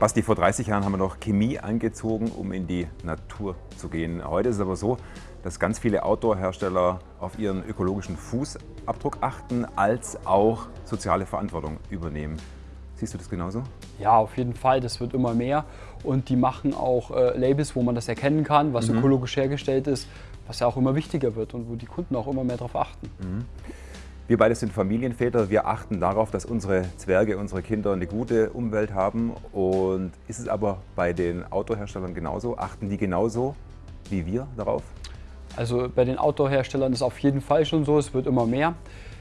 Basti, vor 30 Jahren haben wir noch Chemie angezogen, um in die Natur zu gehen. Heute ist es aber so, dass ganz viele Outdoor-Hersteller auf ihren ökologischen Fußabdruck achten, als auch soziale Verantwortung übernehmen. Siehst du das genauso? Ja, auf jeden Fall. Das wird immer mehr. Und die machen auch äh, Labels, wo man das erkennen kann, was mhm. ökologisch hergestellt ist, was ja auch immer wichtiger wird und wo die Kunden auch immer mehr darauf achten. Mhm. Wir beide sind Familienväter. Wir achten darauf, dass unsere Zwerge, unsere Kinder eine gute Umwelt haben. Und ist es aber bei den Autoherstellern genauso? Achten die genauso wie wir darauf? Also bei den Outdoor-Herstellern ist es auf jeden Fall schon so, es wird immer mehr.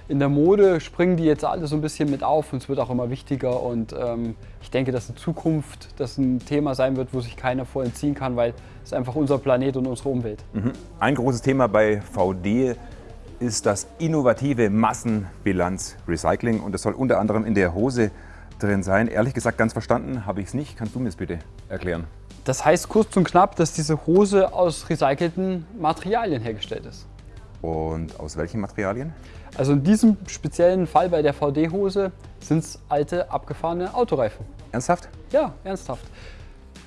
In der Mode springen die jetzt alle so ein bisschen mit auf und es wird auch immer wichtiger und ähm, ich denke, dass in Zukunft das ein Thema sein wird, wo sich keiner vor entziehen kann, weil es einfach unser Planet und unsere Umwelt. Mhm. Ein großes Thema bei VD ist das innovative Massenbilanz-Recycling und das soll unter anderem in der Hose drin sein. Ehrlich gesagt, ganz verstanden habe ich es nicht. Kannst du mir das bitte erklären? Das heißt kurz und knapp, dass diese Hose aus recycelten Materialien hergestellt ist. Und aus welchen Materialien? Also in diesem speziellen Fall bei der VD-Hose sind es alte, abgefahrene Autoreifen. Ernsthaft? Ja, ernsthaft.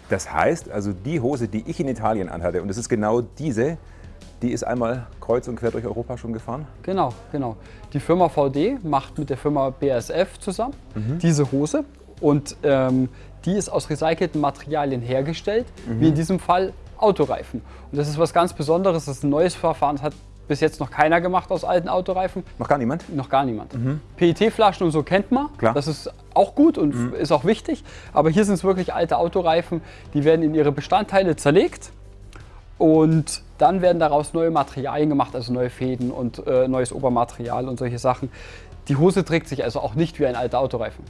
Das heißt, also die Hose, die ich in Italien anhatte, und das ist genau diese, die ist einmal kreuz und quer durch Europa schon gefahren? Genau, genau. Die Firma VD macht mit der Firma BASF zusammen mhm. diese Hose und ähm, die ist aus recycelten Materialien hergestellt, mhm. wie in diesem Fall Autoreifen. Und das ist was ganz Besonderes, das ist ein neues Verfahren, das hat bis jetzt noch keiner gemacht aus alten Autoreifen. Noch gar niemand? Noch gar niemand. Mhm. PET-Flaschen und so kennt man. Klar. Das ist auch gut und mhm. ist auch wichtig. Aber hier sind es wirklich alte Autoreifen, die werden in ihre Bestandteile zerlegt und dann werden daraus neue Materialien gemacht, also neue Fäden und äh, neues Obermaterial und solche Sachen. Die Hose trägt sich also auch nicht wie ein alter Autoreifen.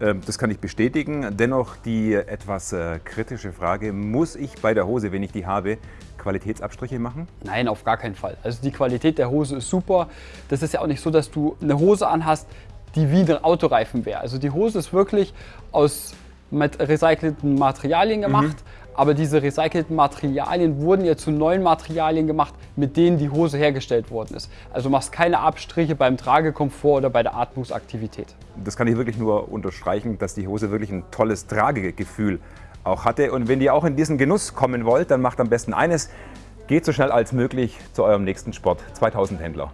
Ähm, das kann ich bestätigen. Dennoch die etwas äh, kritische Frage, muss ich bei der Hose, wenn ich die habe, Qualitätsabstriche machen? Nein, auf gar keinen Fall. Also die Qualität der Hose ist super. Das ist ja auch nicht so, dass du eine Hose anhast, die wie ein Autoreifen wäre. Also die Hose ist wirklich aus recycelten Materialien gemacht. Mhm aber diese recycelten Materialien wurden ja zu neuen Materialien gemacht, mit denen die Hose hergestellt worden ist. Also machst keine Abstriche beim Tragekomfort oder bei der Atmungsaktivität. Das kann ich wirklich nur unterstreichen, dass die Hose wirklich ein tolles Tragegefühl auch hatte. Und wenn ihr auch in diesen Genuss kommen wollt, dann macht am besten eines, geht so schnell als möglich zu eurem nächsten Sport 2000 Händler.